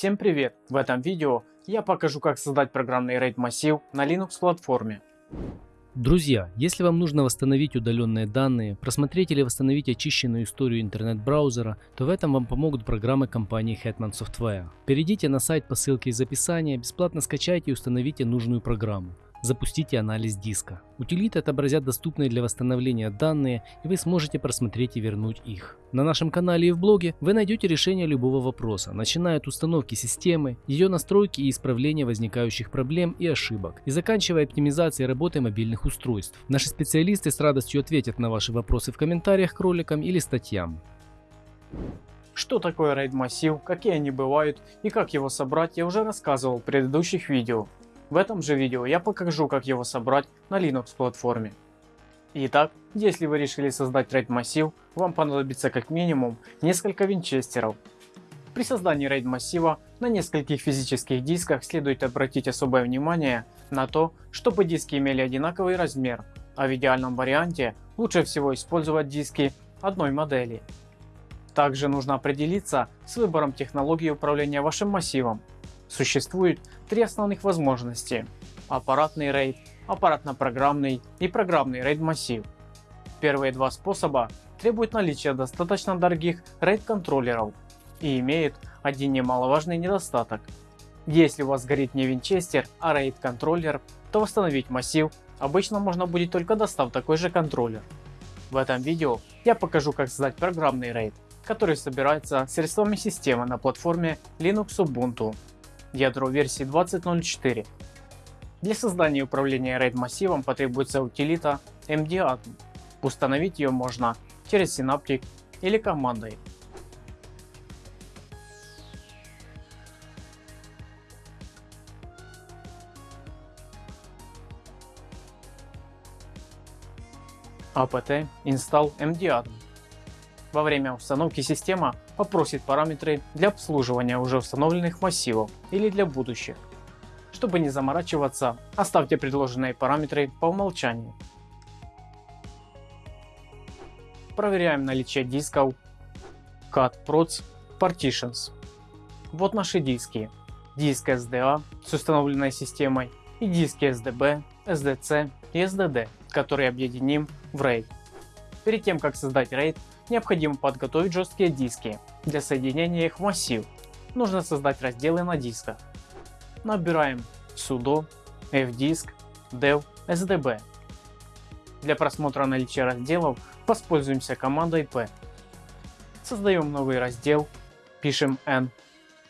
Всем привет! В этом видео я покажу как создать программный RAID массив на Linux платформе. Друзья, если вам нужно восстановить удаленные данные, просмотреть или восстановить очищенную историю интернет-браузера, то в этом вам помогут программы компании Hetman Software. Перейдите на сайт по ссылке из описания, бесплатно скачайте и установите нужную программу. Запустите анализ диска. Утилиты отобразят доступные для восстановления данные и вы сможете просмотреть и вернуть их. На нашем канале и в блоге вы найдете решение любого вопроса, начиная от установки системы, ее настройки и исправления возникающих проблем и ошибок, и заканчивая оптимизацией работы мобильных устройств. Наши специалисты с радостью ответят на ваши вопросы в комментариях к роликам или статьям. Что такое RAID массив, какие они бывают и как его собрать я уже рассказывал в предыдущих видео. В этом же видео я покажу как его собрать на Linux платформе. Итак, если вы решили создать RAID массив, вам понадобится как минимум несколько винчестеров. При создании RAID массива на нескольких физических дисках следует обратить особое внимание на то, чтобы диски имели одинаковый размер, а в идеальном варианте лучше всего использовать диски одной модели. Также нужно определиться с выбором технологии управления вашим массивом Существует три основных возможности – аппаратный RAID, аппаратно-программный и программный RAID массив. Первые два способа требуют наличия достаточно дорогих RAID контроллеров и имеют один немаловажный недостаток. Если у вас горит не винчестер, а RAID контроллер, то восстановить массив обычно можно будет только достав такой же контроллер. В этом видео я покажу как создать программный RAID, который собирается средствами системы на платформе Linux Ubuntu ядро версии 20.04. Для создания управления RAID массивом потребуется утилита MDAdm. Установить ее можно через Synaptic или командой. apt install MDAdm. Во время установки система попросит параметры для обслуживания уже установленных массивов или для будущих. Чтобы не заморачиваться, оставьте предложенные параметры по умолчанию. Проверяем наличие дисков CAD Proc Partitions. Вот наши диски. Диск SDA с установленной системой и диски SDB, SDC и SDD, которые объединим в RAID. Перед тем как создать RAID, необходимо подготовить жесткие диски для соединения их в массив. Нужно создать разделы на дисках. Набираем sudo fdisk dev sdb. Для просмотра наличия разделов воспользуемся командой p. Создаем новый раздел, пишем n,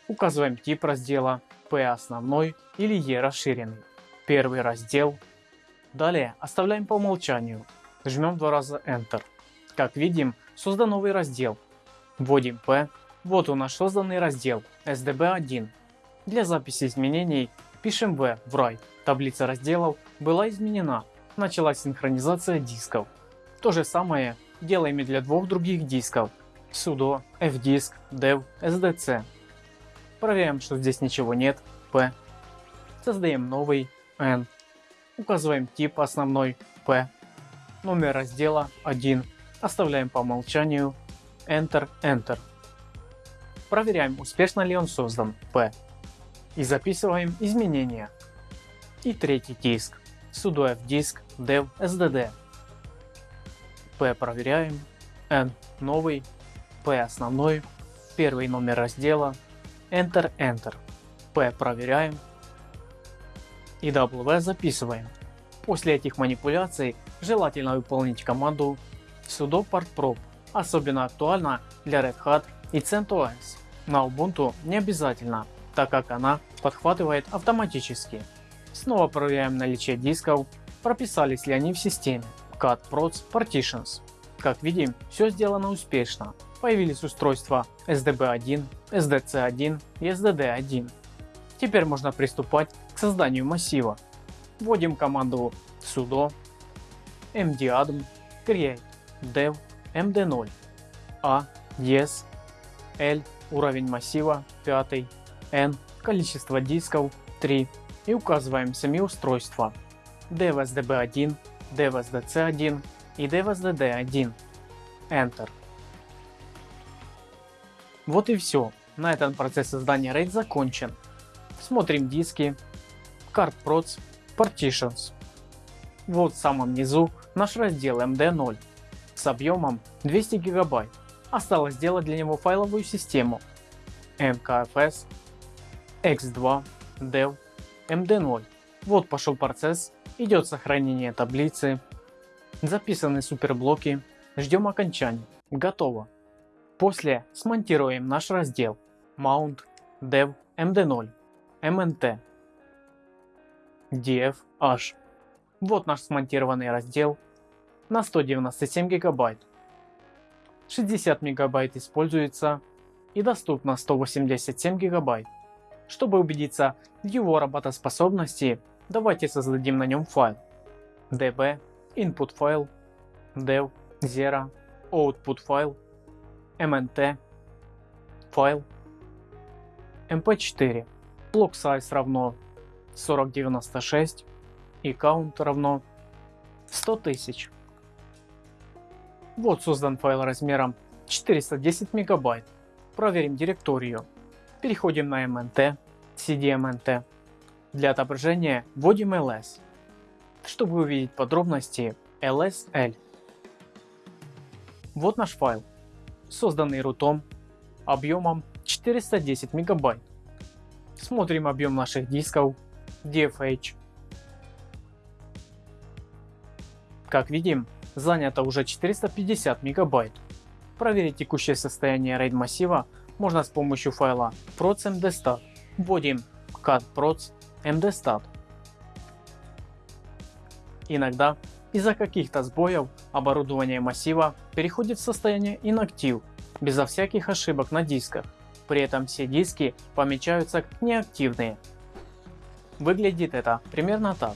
указываем тип раздела p основной или e расширенный. Первый раздел. Далее оставляем по умолчанию, жмем два раза Enter. Как видим, создан новый раздел. Вводим P. Вот у нас созданный раздел SDB1. Для записи изменений пишем V в write. Таблица разделов была изменена. Началась синхронизация дисков. То же самое делаем и для двух других дисков sudo fdisk dev sdc. Проверяем, что здесь ничего нет. P. Создаем новый N. Указываем тип основной P. Номер раздела 1 Оставляем по умолчанию Enter, Enter. Проверяем успешно ли он создан P. И записываем изменения. И третий диск sudo fdisk dev sdd. P проверяем, N новый, P основной, первый номер раздела, Enter Enter. P проверяем и W записываем. После этих манипуляций желательно выполнить команду sudo partprop особенно актуально для Red Hat и CentOS. На Ubuntu не обязательно, так как она подхватывает автоматически. Снова проверяем наличие дисков, прописались ли они в системе. Cat Proc Partitions. Как видим, все сделано успешно. Появились устройства SDB1, SDC1 и SDD1. Теперь можно приступать к созданию массива. Вводим команду sudo mdadm create dev md0 a yes l уровень массива 5 n количество дисков 3 и указываем сами устройства. devsdb1 devsdc1 и devsdd1 enter. Вот и все На этом процесс создания RAID закончен. Смотрим диски, Card Procs, Partitions. Вот в самом низу наш раздел MD0 с объемом 200 гигабайт. Осталось сделать для него файловую систему MKFS, X2, Dev, MD0. Вот пошел процесс, идет сохранение таблицы, записаны суперблоки, ждем окончания. Готово. После смонтируем наш раздел Mount, Dev, MD0, MNT, DF, H. Вот наш смонтированный раздел на 197 гигабайт. 60 мегабайт используется и доступно 187 гигабайт. Чтобы убедиться в его работоспособности, давайте создадим на нем файл db input файл dev zero output файл mnt файл mp4 block size равно 4096 и count равно 100 тысяч. Вот создан файл размером 410 мегабайт. Проверим директорию. Переходим на mnt, cdmnt. Для отображения вводим ls. Чтобы увидеть подробности lsl. Вот наш файл, созданный рутом объемом 410 мегабайт. Смотрим объем наших дисков DFH. Как видим, занято уже 450 мегабайт. Проверить текущее состояние RAID массива можно с помощью файла proc.mdstat. Вводим cat proc mdstat. Иногда из-за каких-то сбоев оборудование массива переходит в состояние inactive, безо всяких ошибок на дисках. При этом все диски помечаются как неактивные. Выглядит это примерно так.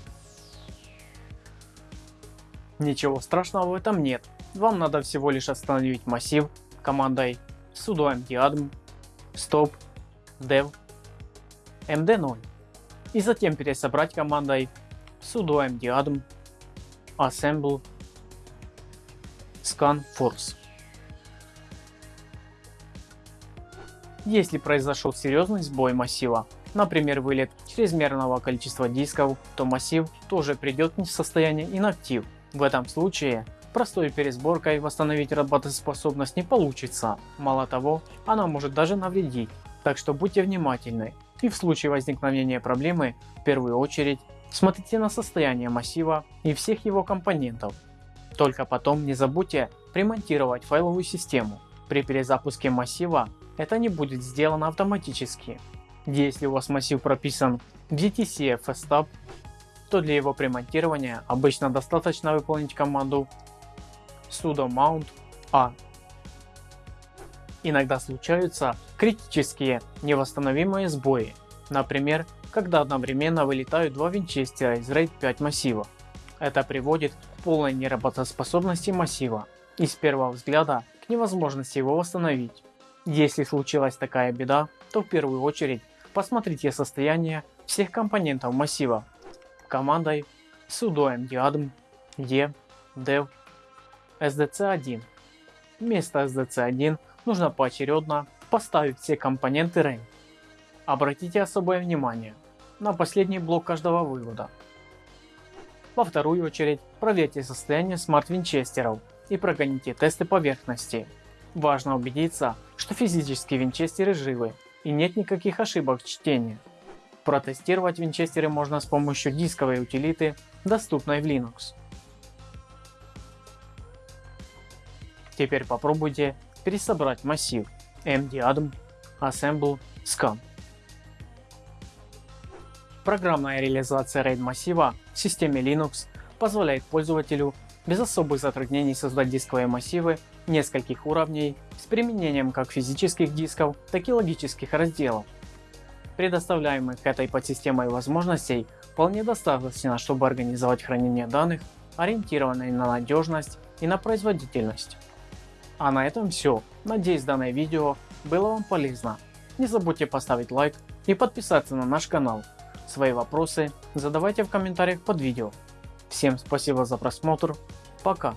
Ничего страшного в этом нет. Вам надо всего лишь остановить массив командой sudo mdadm stop dev md0 и затем пересобрать командой sudo mdadm assemble scan force. Если произошел серьезный сбой массива, например вылет чрезмерного количества дисков, то массив тоже придет в состояние инактив. В этом случае простой пересборкой восстановить работоспособность не получится, мало того, она может даже навредить, так что будьте внимательны и в случае возникновения проблемы в первую очередь смотрите на состояние массива и всех его компонентов. Только потом не забудьте примонтировать файловую систему. При перезапуске массива это не будет сделано автоматически. Если у вас массив прописан в DTC FSTab, то для его примонтирования обычно достаточно выполнить команду sudo mount a. Иногда случаются критические невосстановимые сбои, например, когда одновременно вылетают два винчестера из RAID 5 массива. Это приводит к полной неработоспособности массива и с первого взгляда к невозможности его восстановить. Если случилась такая беда, то в первую очередь посмотрите состояние всех компонентов массива командой sudo mdadm e dev sdc1. Вместо sdc1 нужно поочередно поставить все компоненты RAID. Обратите особое внимание на последний блок каждого вывода. Во вторую очередь проверьте состояние смарт-винчестеров и прогоните тесты поверхности. Важно убедиться, что физические винчестеры живы и нет никаких ошибок в чтении. Протестировать винчестеры можно с помощью дисковой утилиты, доступной в Linux. Теперь попробуйте пересобрать массив mdadm assemble scan. Программная реализация RAID массива в системе Linux позволяет пользователю без особых затруднений создать дисковые массивы нескольких уровней с применением как физических дисков, так и логических разделов. Предоставляемых этой подсистемой возможностей вполне достаточно, чтобы организовать хранение данных, ориентированные на надежность и на производительность. А на этом все. Надеюсь данное видео было вам полезно. Не забудьте поставить лайк и подписаться на наш канал. Свои вопросы задавайте в комментариях под видео. Всем спасибо за просмотр. Пока.